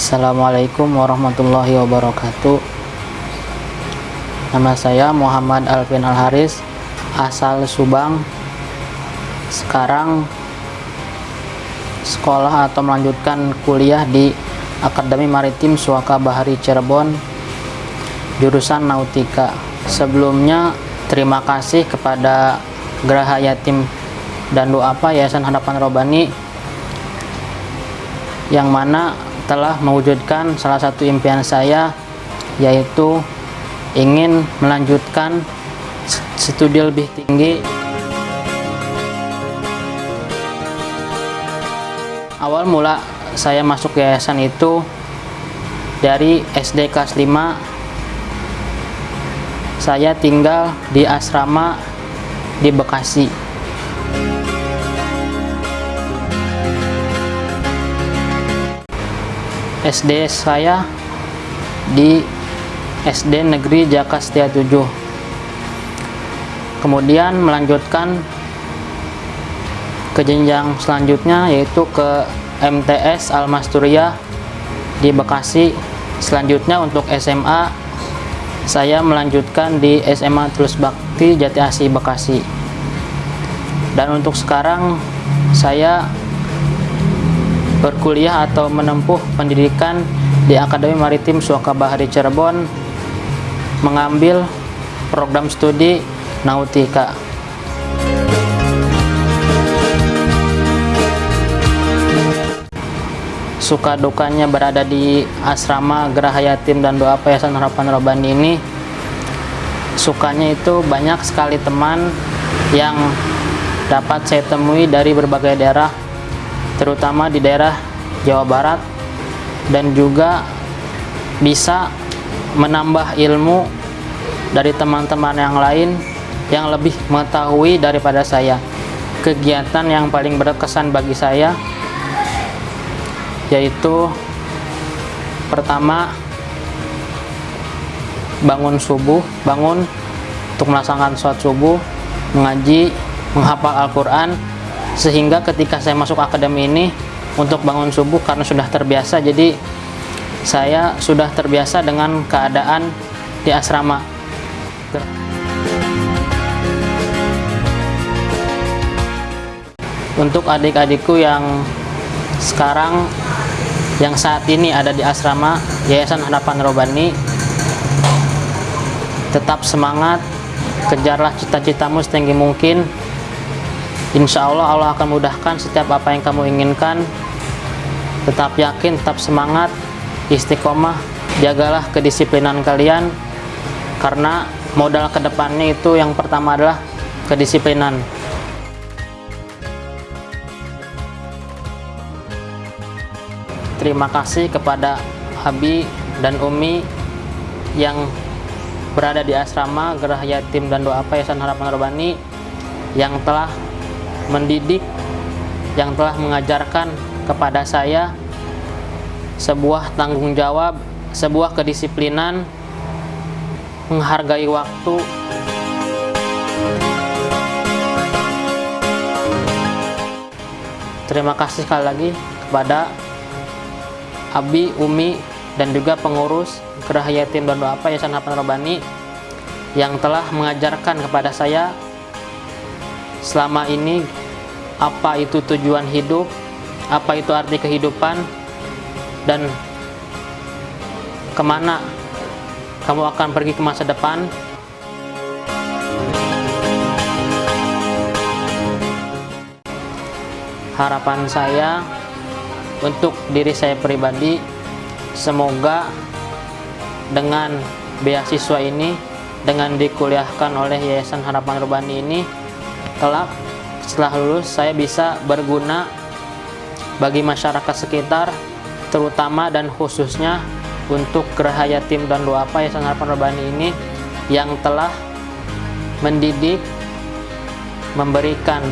Assalamualaikum warahmatullahi wabarakatuh. Nama saya Muhammad Alvin Al-Haris Asal Subang. Sekarang Sekolah atau melanjutkan kuliah di Akademi Maritim Suaka Bahari Cirebon Jurusan Nautika. Sebelumnya terima kasih kepada Geraha Yatim dan Duafa Yayasan Harapan Robani yang mana telah mewujudkan salah satu impian saya yaitu ingin melanjutkan studi lebih tinggi. Awal mula saya masuk yayasan itu dari SD kelas 5 saya tinggal di asrama di Bekasi SD saya di SD Negeri Jaka Setia 7 kemudian melanjutkan ke jenjang selanjutnya yaitu ke MTS Almasturia di Bekasi. Selanjutnya untuk SMA saya melanjutkan di SMA Tulus Bakti Jati Asih Bekasi. Dan untuk sekarang saya berkuliah atau menempuh pendidikan di Akademi Maritim Suaka Bahari Cirebon mengambil program studi Nautika. Suka dukanya berada di asrama Geraha Yatim dan Doa Yayasan Harapan Robani ini sukanya itu banyak sekali teman yang dapat saya temui dari berbagai daerah terutama di daerah Jawa Barat dan juga bisa menambah ilmu dari teman-teman yang lain yang lebih mengetahui daripada saya. Kegiatan yang paling berkesan bagi saya yaitu pertama bangun subuh bangun untuk melaksanakan sholat subuh mengaji menghafal Al-Quran sehingga ketika saya masuk akademi ini untuk bangun subuh karena sudah terbiasa jadi saya sudah terbiasa dengan keadaan di asrama. Untuk adik-adikku yang sekarang yang saat ini ada di asrama Yayasan Harapan Robani tetap semangat kejarlah cita-citamu setinggi mungkin Insya Allah Allah akan mudahkan setiap apa yang kamu inginkan. Tetap yakin, tetap semangat istiqomah, jagalah kedisiplinan kalian. Karena modal ke depannya itu yang pertama adalah kedisiplinan. Terima kasih kepada Abi dan Umi yang berada di asrama Gerah Yatim dan Doa Yayasan Harapan Robani yang telah mendidik yang telah mengajarkan kepada saya sebuah tanggung jawab, sebuah kedisiplinan, menghargai waktu. Terima kasih sekali lagi kepada Abi, Umi, dan juga pengurus Gerah Yatim dan Doa Yayasan Hapan Robani yang telah mengajarkan kepada saya selama ini apa itu tujuan hidup, apa itu arti kehidupan, dan ke mana kamu akan pergi ke masa depan. Harapan saya untuk diri saya pribadi, semoga dengan beasiswa ini, dengan dikuliahkan oleh Yayasan Harapan Rubani ini, kelak setelah lulus saya bisa berguna bagi masyarakat sekitar terutama dan khususnya untuk Geraha Yatim dan Duafa Yayasan Harapan Rabani ini yang telah mendidik memberikan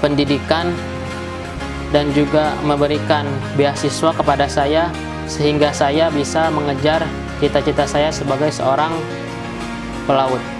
pendidikan dan juga memberikan beasiswa kepada saya sehingga saya bisa mengejar cita-cita saya sebagai seorang pelaut